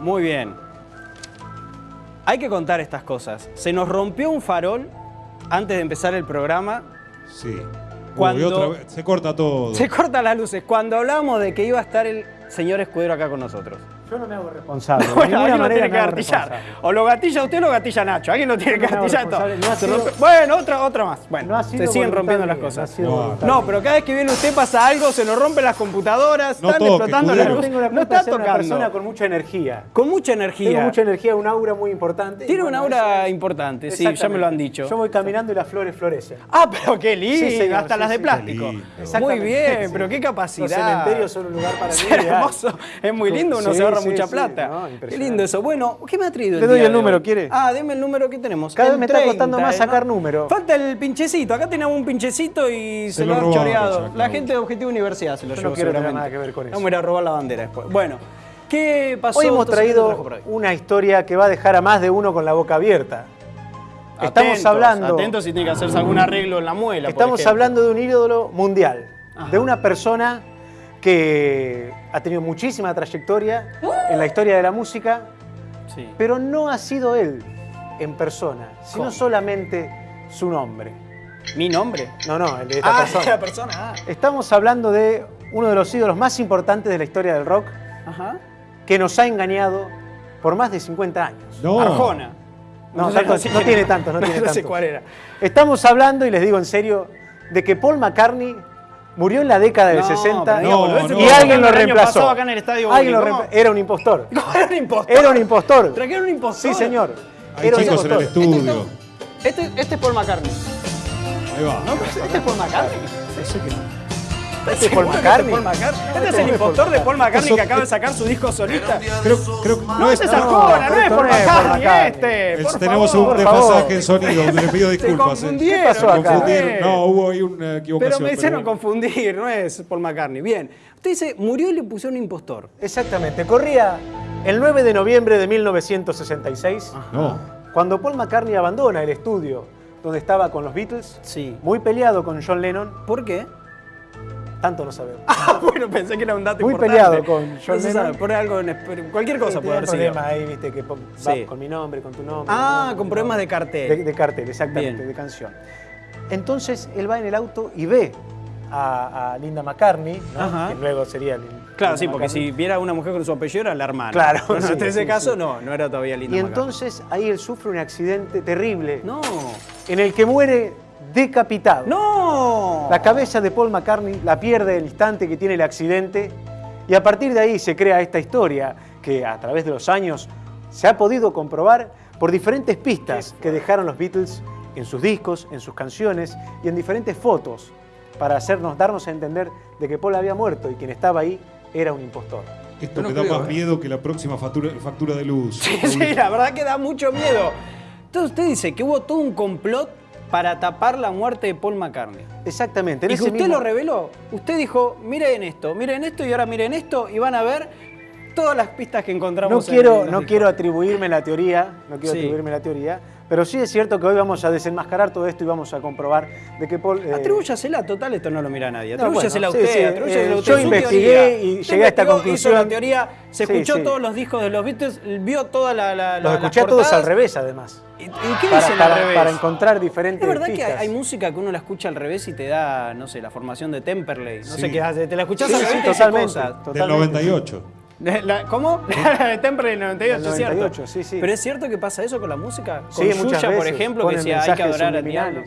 muy bien. Hay que contar estas cosas. Se nos rompió un farol antes de empezar el programa. Sí. Cuando- Uy, otra vez, se corta todo. Se cortan las luces. Cuando hablamos de que iba a estar el señor Escudero acá con nosotros. Yo no me hago responsable. Bueno, alguien lo tiene que gatillar. O lo gatilla usted o lo gatilla Nacho. Alguien lo tiene que gatillar todo. No sido- Bueno, otra, otra más. Bueno, No ha se siguen rompiendo las cosas. no pero cada vez que viene usted pasa algo, se nos rompen las computadoras, No están toque, explotando las luces. No está ser una persona tocando. con mucha energía. Con mucha energía. Tengo mucha energía, un aura muy importante. Tiene un aura es- importante, sí, ya me lo han dicho. Yo voy caminando y las flores florecen. Ah, pero qué lindo, Sí, señor, hasta sí, las de sí. plástico. Muy bien, pero qué capacidad. Los cementerios son un lugar para mí hermoso, es muy lindo, uno se sí, mucha sí, plata. no, qué lindo eso. Bueno, ¿qué me ha traído el Le doy día el número, hoy? ¿quiere? Ah, deme el número que tenemos. Cada El vez me está costando más ¿eh, sacar número. Falta el pinchecito. Acá tenemos un pinchecito y se, Se lo, lo han choreado. La gente de Objetivo Universidad se lo Yo llevó no quiero seguramente. nada que ver con eso. Vamos a ir a robar la bandera después. Bueno, ¿qué pasó? Hoy hemos traído una historia que va a dejar a más de uno con la boca abierta. Estamos Atentos, hablando, Atentos si tiene que hacerse algún arreglo en la muela. estamos hablando de un ídolo mundial, Ajá. de una persona que ha tenido muchísima trayectoria en la historia de la música, Sí. pero no ha sido él en persona, sino ¿Cómo? solamente su nombre. ¿Mi nombre? No, no, el de esta Ah, persona. la persona. ah. Estamos hablando de uno de los ídolos más importantes de la historia del rock, Ajá. que nos ha engañado por más de 50 años. No. Arjona. No, tanto- no tiene tanto, no tiene sé tanto. cuál era. Estamos hablando, y les digo en serio, de que Paul McCartney murió en la década del No, 60 pero diga, No, boludo, ese no. y alguien lo reemplazó. acá en el estadio Alguien lo Era un impostor. ¿Cómo? Era un impostor. Era un impostor. Trajeron un impostor. Sí, señor. Hay Era un chicos en el impostor. estudio. Este, este es Paul McCartney. Ahí va. ¿No? Este es Paul McCartney. Este es Paul McCartney. Este es Paul McCartney. Este es el impostor de Paul McCartney que acaba de sacar su disco solista. Creo, creo que No, es Arjona, no no es Paul McCartney, este. Tenemos un desfasaje en sonido, le pido Se disculpas. eh. confundieron. ¿Qué pasó acá? No, hubo ahí una Pero equivocación. me hicieron bueno. confundir, no es Paul McCartney. Bien. Usted dice, murió y le pusieron impostor. Exactamente. Corría el 9 de noviembre de 1966, No. cuando Paul McCartney abandona el estudio donde estaba con los Beatles, Sí. muy peleado con John Lennon, ¿Por qué? Tanto no sabemos. Ah, bueno, pensé que era un dato Muy importante. peleado con John No sabe, por algo, cualquier cosa Sí, puede haber sido. problemas ahí, viste, que Sí. con mi nombre, con tu nombre. Ah, nombre, con problemas de cartel. De, de cartel, exactamente, Bien. de canción. Entonces él va en el auto y ve a, a Linda McCartney, ¿no? Que luego sería Claro, Linda sí, porque McCartney. si viera una mujer con su apellido era la hermana. Claro, sí, en ese caso no, no era todavía linda. Y McCartney. entonces ahí él sufre un accidente terrible No. en el que muere decapitado. ¡No! La cabeza de Paul McCartney la pierde el instante que tiene el accidente y a partir de ahí se crea esta historia que a través de los años se ha podido comprobar por diferentes pistas que dejaron los Beatles en sus discos, en sus canciones y en diferentes fotos para hacernos darnos a entender de que Paul había muerto y quien estaba ahí era un impostor. Esto No me da creo, más ¿eh? miedo que la próxima factura, factura de luz. Sí, la verdad que da mucho miedo. Entonces usted dice que hubo todo un complot para tapar la muerte de Paul McCartney. Exactamente. en Y ese usted mismo- lo reveló. Usted dijo, miren esto, miren esto y ahora miren esto y van a ver todas las pistas que No encontramos. en quiero, los no discos. quiero atribuirme la teoría, no quiero Sí. atribuirme la teoría, pero sí es cierto que hoy vamos a desenmascarar todo esto y vamos a comprobar de que Paul... eh, Atribúyasela, total, esto no lo mira nadie. No, Atribúyasela bueno, a sí, usted, sí, atribúyasela eh, a usted. yo su investigué teoría. y Usted llegué a esta conclusión. Hizo la teoría, se Sí, escuchó sí. todos los discos de los Beatles, vio toda la. la, la los las escuché a todos al revés, además. ¿Y, y qué Para, dicen para- al revés? para encontrar diferentes Es verdad que pistas. hay, hay música que uno la escucha al revés y te da, no sé, la formación de Temperley. No Sí. sé qué hace. Te la escuchás Sí, al revés y te dice totalmente, cosas. Del totalmente. 98. La- ¿Cómo? La de Temperley del 98, Del es cierto. 98, sí, sí. Pero es cierto que pasa eso con la música. Con Sí, muchas Yuya, por ejemplo, que decía hay que adorar al diablo.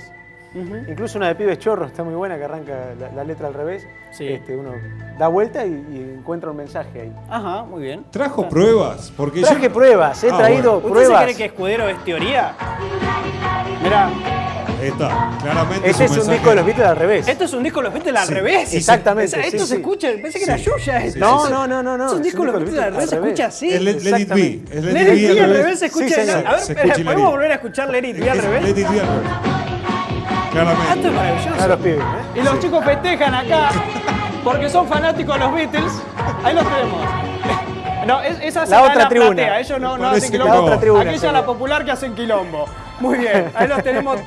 Incluso una de Pibes Chorros está muy buena, que arranca la, la letra al revés. Sí. Este, uno da vuelta y, y encuentra un mensaje ahí. Ajá, muy bien. ¿Trajo pruebas? Porque Traje yo... pruebas, he Ah, traído ¿Usted pruebas. se cree que Escudero es teoría? Mirá, Ahí está, claramente Este es un mensaje- disco de los Beatles al revés. esto es un disco de los Beatles al Sí, revés. exactamente, Esa- Esto sí, se sí. escucha, pensé que era Yuya. esto. No, no, no, no, no. Es un es disco de los Beatles al revés, se escucha así. Es Let, Let It Be. Exactamente. Es Let It Be al revés se escucha. Sí, a ver, ¿podemos Let volver a escuchar Let It Be al Es revés? Let It Be al revés. Ah, esto es Claramente. maravilloso. A los pibes, ¿eh? Y los chicos festejan acá porque son fanáticos de los Beatles. Ahí los tenemos. No, es- esa La será otra tribuna. platea, ellos no, no hacen quilombo. la otra tribuna, Aquella la popular que hacen quilombo. Muy bien, ahí los tenemos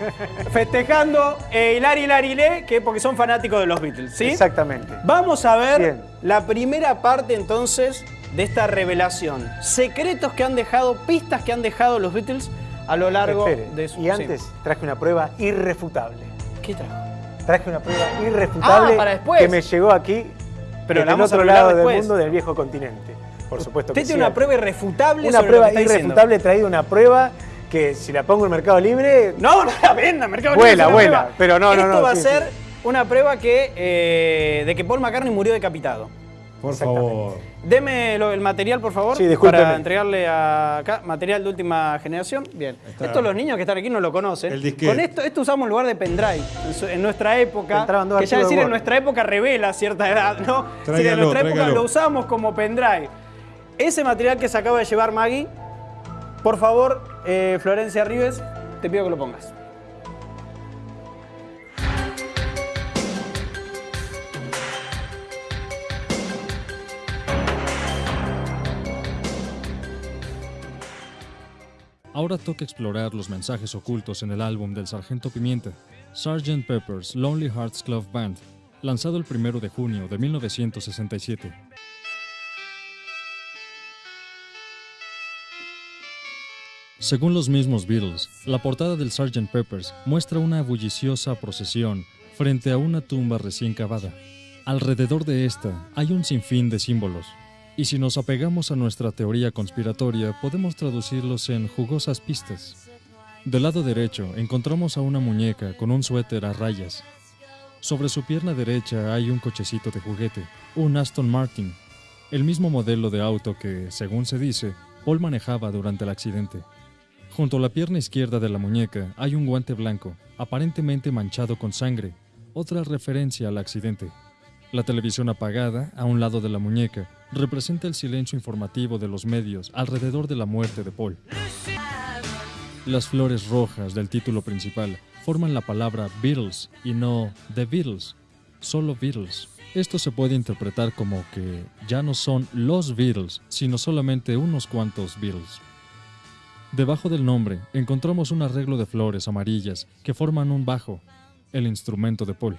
festejando eh, Hilari Hilari Le, que porque son fanáticos de los Beatles, ¿sí? Exactamente. Vamos a ver Bien. la primera parte entonces de esta revelación. Secretos que han dejado, pistas que han dejado los Beatles a lo largo Espere, de su... Y antes sí. traje una prueba irrefutable. ¿Qué trajo? Traje una prueba irrefutable Ah, para después. que me llegó aquí Pero desde el otro lado después. del mundo del viejo continente. Por supuesto que Usted sí. tiene una prueba irrefutable Una sobre prueba lo que está irrefutable, he traído una prueba que si la pongo en Mercado Libre, No, no la venda, Mercado Vuela, Libre vuela, prueba. pero no, no, Esto no, va a ser sí. una prueba que, eh, de que Paul McCartney murió decapitado. Por favor. Deme lo- el material, por favor, Sí, para entregarle a acá material de última generación. Bien. Está. Esto los niños que están aquí no lo conocen. El disquete. Con esto, esto usamos en lugar de pendrive. En, su- en nuestra época, Entraban dos que ya de decir en nuestra época revela cierta edad, ¿no? Decir, en Tráigalo, nuestra época tráigalo. lo usamos como pendrive. Ese material que se acaba de llevar Maggie, por favor, eh, Florencia Rives, te pido que lo pongas. Ahora toca explorar los mensajes ocultos en el álbum del Sargento Pimienta, Sgt. Pepper's Lonely Hearts Club Band, lanzado el 1 de junio de 1967. Según los mismos Beatles, la portada del Sgt. Pepper's muestra una bulliciosa procesión frente a una tumba recién cavada. Alrededor de esta hay un sinfín de símbolos, y si nos apegamos a nuestra teoría conspiratoria, podemos traducirlos en jugosas pistas. Del lado derecho encontramos a una muñeca con un suéter a rayas. Sobre su pierna derecha hay un cochecito de juguete, un Aston Martin, el mismo modelo de auto que, según se dice, Paul manejaba durante el accidente. Junto a la pierna izquierda de la muñeca hay un guante blanco, aparentemente manchado con sangre, otra referencia al accidente. La televisión apagada, a un lado de la muñeca, representa el silencio informativo de los medios alrededor de la muerte de Paul. Las flores rojas del título principal forman la palabra Beatles y no The Beatles, solo Beatles. Esto se puede interpretar como que ya no son los Beatles, sino solamente unos cuantos Beatles. Debajo del nombre encontramos un arreglo de flores amarillas que forman un bajo, el instrumento de Paul.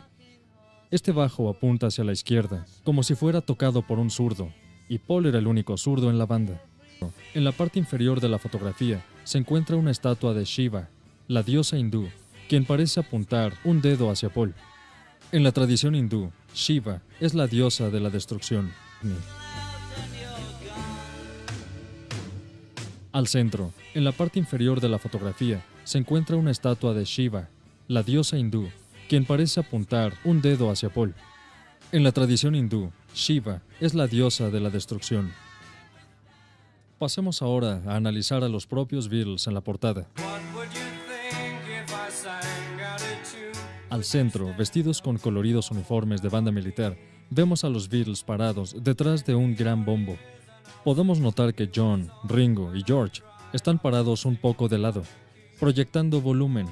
Este bajo apunta hacia la izquierda, como si fuera tocado por un zurdo, y Paul era el único zurdo en la banda. En la parte inferior de la fotografía se encuentra una estatua de Shiva, la diosa hindú, quien parece apuntar un dedo hacia Paul. En la tradición hindú, Shiva es la diosa de la destrucción. Al centro, en la parte inferior de la fotografía, se encuentra una estatua de Shiva, la diosa hindú, quien parece apuntar un dedo hacia Paul. En la tradición hindú, Shiva es la diosa de la destrucción. Pasemos ahora a analizar a los propios Beatles en la portada. Al centro, vestidos con coloridos uniformes de banda militar, vemos a los Beatles parados detrás de un gran bombo. Podemos notar que John, Ringo y George están parados un poco de lado, proyectando volumen,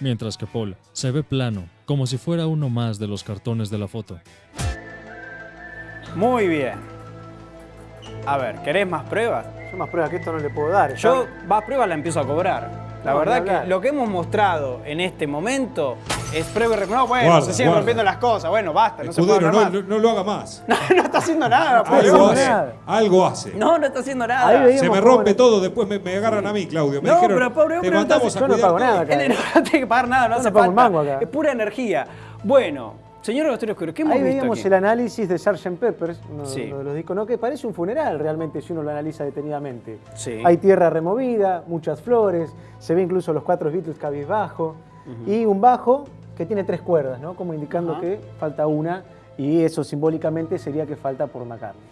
mientras que Paul se ve plano, como si fuera uno más de los cartones de la foto. Muy bien. A ver, ¿querés más pruebas? yo más pruebas que esto no le puedo dar. Yo más pruebas la empiezo a cobrar. La No, verdad que lo que hemos mostrado en este momento es prueba y rec- No, bueno, Guarda, se siguen guarda. rompiendo las cosas. Bueno, basta, no se puede Escudero, no, no, no lo haga más. No, está haciendo nada, Algo hace. nada. Algo hace. No, no está haciendo nada. Se me rompe ¿cómo todo, después me, me agarran a mí, Claudio. Me No, dijeron, pero pobre te hombre, no mandamos estás- a yo no pago nada acá. Él no tiene que pagar nada, no hace no un falta. mango acá. Es pura energía. Bueno, señor Agustín Oscuro, ¿qué hemos Ahí visto veíamos aquí? el análisis de Sgt. Peppers, uno, Sí. uno de los discos, ¿no? que parece un funeral realmente si uno lo analiza detenidamente. Sí. Hay tierra removida, muchas flores, se ve incluso los cuatro Beatles cabizbajo y un bajo que tiene tres cuerdas, ¿no? como indicando que falta una y eso simbólicamente sería que falta por McCartney.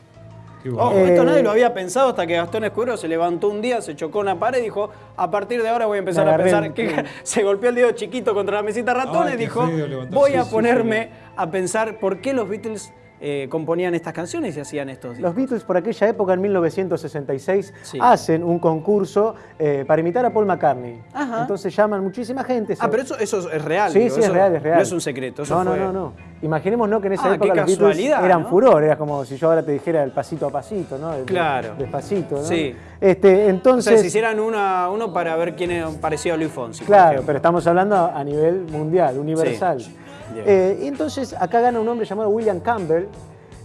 Ojo, esto Eh, nadie lo había pensado hasta que Gastón Escudero se levantó un día, se chocó en una pared y dijo, a partir de ahora voy a empezar a pensar que se golpeó el dedo chiquito contra la mesita ratón y dijo, voy a ponerme a pensar por qué los Beatles eh, componían estas canciones y hacían estos. Los Beatles por aquella época, en 1966, Sí. hacen un concurso eh, para imitar a Paul McCartney. Ajá. Entonces llaman muchísima gente. Ah, pero eso, eso es real. Sí, digo, sí, es real, es real. No es un secreto, eso no, no, fue- no, no. Imaginemos ¿no? que en esa Ah, época los Beatles eran ¿no? furor, era como si yo ahora te dijera el pasito a pasito, ¿no? El- Claro. Despacito, ¿no? Sí. Este, O sea, entonces, si hicieran una, uno para ver quién es parecido a Luis Fonsi. claro, pero estamos hablando a nivel mundial, universal. Bien. Eh, y entonces acá gana un hombre llamado William Campbell,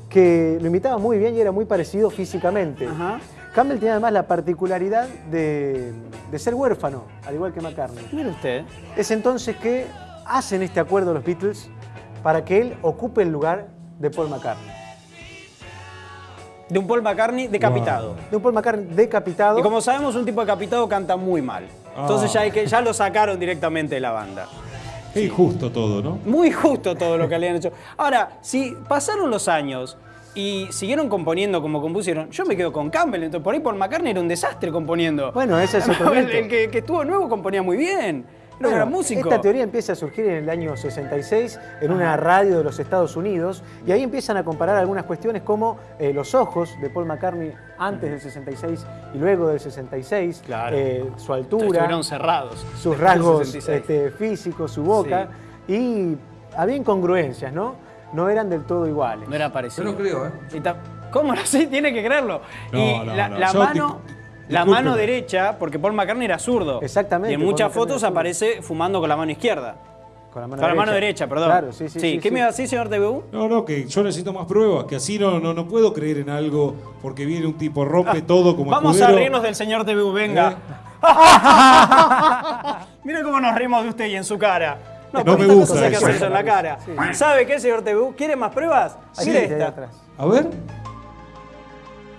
que lo imitaba muy bien y era muy parecido físicamente. Ajá. Campbell tiene además la particularidad de, de ser huérfano, al igual que McCartney. Mire usted. Es entonces que hacen este acuerdo los Beatles para que él ocupe el lugar de Paul McCartney. De un Paul McCartney decapitado. De un Paul McCartney decapitado. Y como sabemos, un tipo decapitado canta muy mal. Entonces Ah. ya, hay que, ya lo sacaron directamente de la banda. Qué injusto todo, ¿no? Muy justo todo lo que le han hecho. Ahora, si pasaron los años y siguieron componiendo como compusieron, yo me quedo con Campbell. Entonces, por ahí Paul McCartney era un desastre componiendo. Bueno, ese es otro el, el que, que estuvo nuevo componía muy bien. Era Bueno, gran músico. Esta teoría empieza a surgir en el año 66 en una radio de los Estados Unidos y ahí empiezan a comparar algunas cuestiones como eh, los ojos de Paul McCartney antes del 66 y luego del 66, Claro. eh, su altura, Estuvieron cerrados. sus rasgos 66. este, físicos, su boca y había incongruencias, ¿no? No eran del todo iguales. No era parecido. Yo no creo, ¿eh? ¿Cómo no? Sí, tiene que creerlo. No, y no, la, no. mano, la discúlpeme. mano derecha, porque Paul McCartney era zurdo. Exactamente, Y en muchas fotos aparece fumando con la mano izquierda. Con la mano Con la mano derecha, perdón. Claro, sí, sí. sí, ¿Qué sí. me iba a decir, señor TVU? No, no, que yo necesito más pruebas, que así no, no, no puedo creer en algo porque viene un tipo, rompe todo como Ah, Vamos a reírnos del señor TVU, venga. ¿Eh? Mira cómo nos reímos de usted y en su cara. No por me gusta cosas que eso. hacer eso en la cara. ¿Sabe qué, señor TVU? ¿Quiere más pruebas? Ahí, Mire esta. atrás. A ver.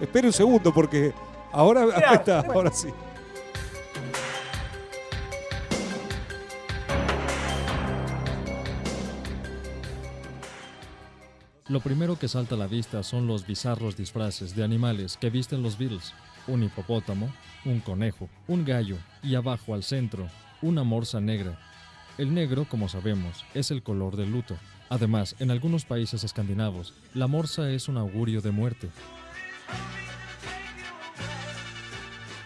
Espere un segundo porque ahora ahí está, ahora sí. Lo primero que salta a la vista son los bizarros disfraces de animales que visten los Beatles. Un hipopótamo, un conejo, un gallo y abajo al centro, una morsa negra. El negro, como sabemos, es el color del luto. Además, en algunos países escandinavos, la morsa es un augurio de muerte.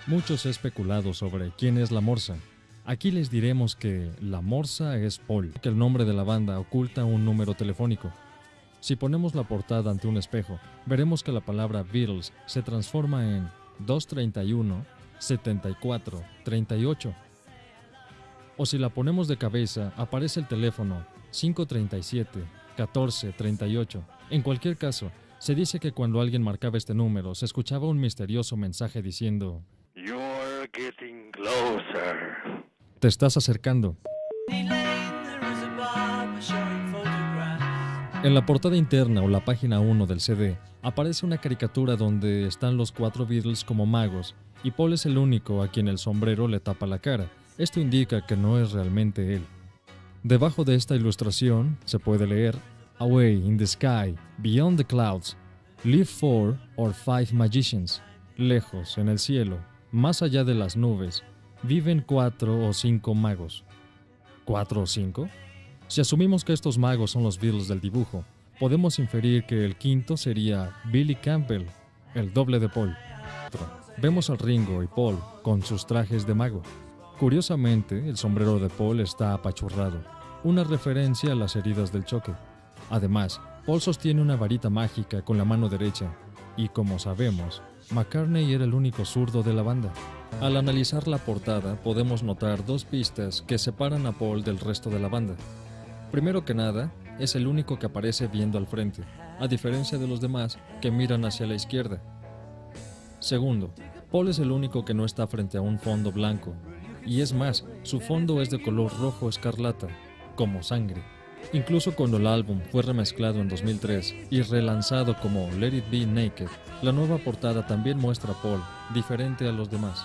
Mucho se ha especulado sobre quién es la morsa. Aquí les diremos que la morsa es Paul, que el nombre de la banda oculta un número telefónico. Si ponemos la portada ante un espejo, veremos que la palabra Beatles se transforma en 231 74 38. O si la ponemos de cabeza, aparece el teléfono 537 14 38. En cualquier caso, se dice que cuando alguien marcaba este número, se escuchaba un misterioso mensaje diciendo: getting closer. Te estás acercando. En la portada interna o la página 1 del CD aparece una caricatura donde están los cuatro Beatles como magos y Paul es el único a quien el sombrero le tapa la cara. Esto indica que no es realmente él. Debajo de esta ilustración se puede leer Away in the sky, beyond the clouds, live four or five magicians. Lejos en el cielo, más allá de las nubes, viven cuatro o cinco magos. ¿Cuatro o cinco? Si asumimos que estos magos son los Beatles del dibujo, podemos inferir que el quinto sería Billy Campbell, el doble de Paul. Vemos a Ringo y Paul con sus trajes de mago. Curiosamente, el sombrero de Paul está apachurrado, una referencia a las heridas del choque. Además, Paul sostiene una varita mágica con la mano derecha, y como sabemos, McCartney era el único zurdo de la banda. Al analizar la portada podemos notar dos pistas que separan a Paul del resto de la banda. Primero que nada, es el único que aparece viendo al frente, a diferencia de los demás que miran hacia la izquierda. Segundo, Paul es el único que no está frente a un fondo blanco, y es más, su fondo es de color rojo escarlata, como sangre. Incluso cuando el álbum fue remezclado en 2003 y relanzado como Let It Be Naked, la nueva portada también muestra a Paul, diferente a los demás.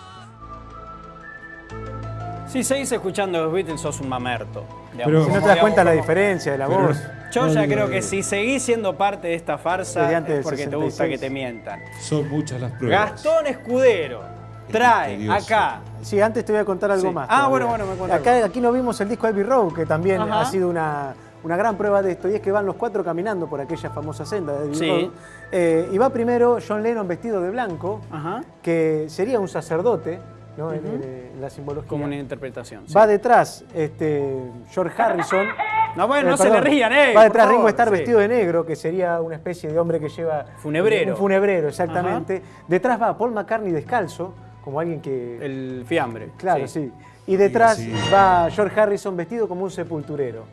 Si seguís escuchando los Beatles, sos un mamerto. digamos. Pero- Si no te das cuenta la diferencia de la voz. Yo ya No, creo no, que no. si seguís siendo parte de esta farsa es porque te gusta 66. que te mientan. Son muchas las pruebas. Gastón Escudero trae acá. Sí, antes te voy a contar algo Sí. más. Ah, todavía. bueno, bueno, me cuenta Acá, algo. aquí no vimos el disco Abbey Road, que también Ajá. ha sido una, una gran prueba de esto, y es que van los cuatro caminando por aquella famosa senda de Sí. Eh, y va primero John Lennon vestido de blanco, Ajá. que sería un sacerdote, ¿no? en, en- en la simbología. Como una interpretación. sí. Va detrás este, George Harrison. No, bueno, Eh, no se le rían, eh. Va detrás Ringo Starr sí. vestido de negro, que sería una especie de hombre que lleva. Funebrero. Un funebrero, exactamente. Detrás va Paul McCartney descalzo, como alguien que. El fiambre. Claro, sí. Y detrás Sí. va George Harrison vestido como un sepulturero.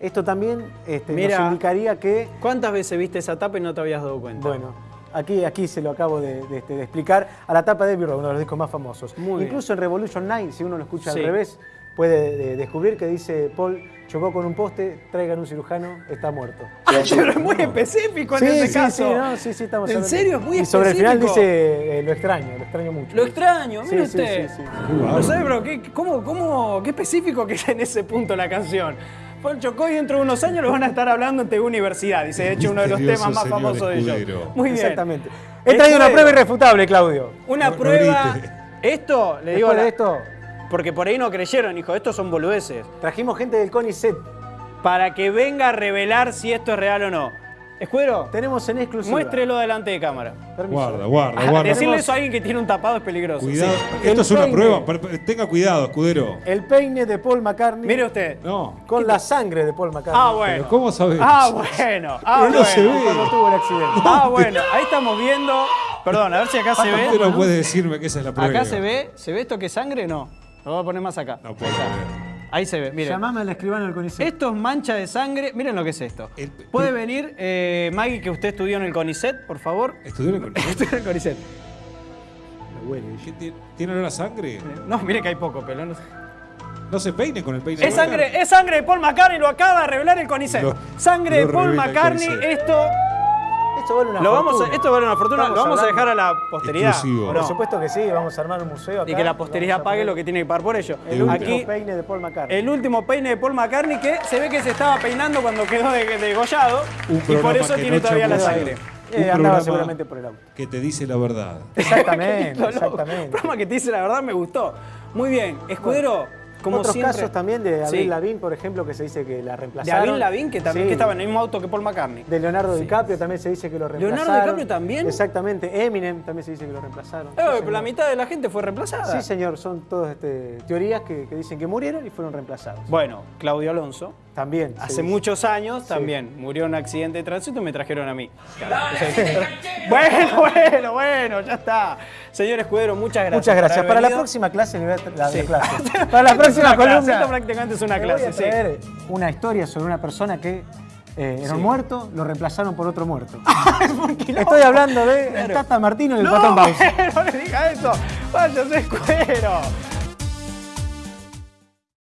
Esto también este, Mira. nos indicaría que, ¿Cuántas veces viste esa tapa y no te habías dado cuenta? bueno, aquí, aquí se lo acabo de, de- este, de explicar, a la tapa de Road, uno de los discos más famosos. Muy bien. Incluso en Revolution 9, si uno lo escucha Sí. al revés, puede eh, descubrir que dice Paul chocó con un poste, traigan un cirujano, está muerto. Pero es muy específico en sí, ese sí, caso. sí, no, sí, sí, estamos ¿En serio? Es muy Y sobre el final específico. dice eh, lo extraño, lo extraño mucho. Lo extraño, Sí, mire sí, usted. sí, sí. No sé, pero qué, cómo, cómo, qué específico que es en ese punto la canción. Paul chocó y dentro de unos años lo van a estar hablando en TV Universidad. Dice, de hecho, uno de los temas más famosos de ellos. Muy bien. Exactamente. He traído una prueba irrefutable, Claudio. Una No- prueba. esto, le digo. La- de esto, Porque por ahí no creyeron, hijo. Estos son boludeces. trajimos gente del CONICET. Para que venga a revelar si esto es real o no. Escudero, Tenemos en exclusiva. muéstrelo delante de cámara. Permiso. Guarda, guarda, Ah, guarda. Decirle eso a alguien que tiene un tapado es peligroso. Cuidado. Sí. Esto es una peine. prueba. Tenga cuidado, escudero. El peine de Paul McCartney Mire usted. No. con la sangre de Paul McCartney. Ah, bueno. Pero ¿cómo sabés? Ah, bueno. Ah, Pero no bueno. se ve. Cuando tuvo el accidente. Ah, bueno. Ahí estamos viendo. Perdón, a ver si acá se Usted ve. no puede decirme que esa es la prueba. Acá se ve. ¿Se ve esto que es sangre? No. Lo voy a poner más acá. No puedo Ahí se ve, miren. Llamame al escribano del CONICET. Esto es mancha de sangre. Miren lo que es esto. El- ¿Puede venir, eh, Maggie, que usted estudió en el CONICET, por favor? ¿Estudió en el Estudió en el CONICET. Me huele. ¿Qué tiene- ¿Tiene olor a sangre? No, mire que hay poco pelo. no sé. No se peine con el peine. Es sangre, es sangre de Paul McCartney, lo acaba de revelar el CONICET. Lo- sangre lo de Paul McCartney, CONICET. esto Esto vale una lo vamos a, fortuna. esto vale una fortuna, Estamos lo vamos a dejar a la posteridad. Exclusivo. ¿o Por no? supuesto que sí, vamos a armar un museo acá. Y que la posteridad vamos pague lo que tiene que pagar por ello. El último Aquí peine de Paul McCartney. el último peine de Paul McCartney que se ve que se estaba peinando cuando quedó de- degollado Un y por eso tiene no todavía la sangre. Eh, Un andaba seguramente por el auto. Que te dice la verdad. Exactamente, exactamente. Programa que te dice la verdad me gustó. Muy bien, Escudero, como Otros siempre. casos también de Sí. Avril Lavigne, por ejemplo, que se dice que la De reemplazaron. Avril Lavigne, que también Sí. que estaba en el mismo auto que Paul McCartney. De Leonardo DiCaprio también se dice que lo ¿Leonardo reemplazaron. DiCaprio también? Exactamente. Eminem también se dice que lo reemplazaron. Eh, Sí, pero la mitad de la gente fue reemplazada. Sí, señor. Son todas este, teorías que, que dicen que murieron y fueron reemplazados. Bueno, Claudio Alonso, También. hace muchos años también murió en un accidente de tránsito y me trajeron a mí. bueno, bueno, bueno, ya está. Señor Escudero, muchas gracias. Muchas gracias. Para la próxima clase le voy a tra- la Sí. clase. Para la próxima clase, columna. Esto prácticamente es una le voy a clase, sí. traer una historia sobre una persona que eh, era un muerto, lo reemplazaron por otro muerto. Estoy hablando de el Tata Martino y el No, Patón Bausa. no le diga eso. Váyase, Escudero.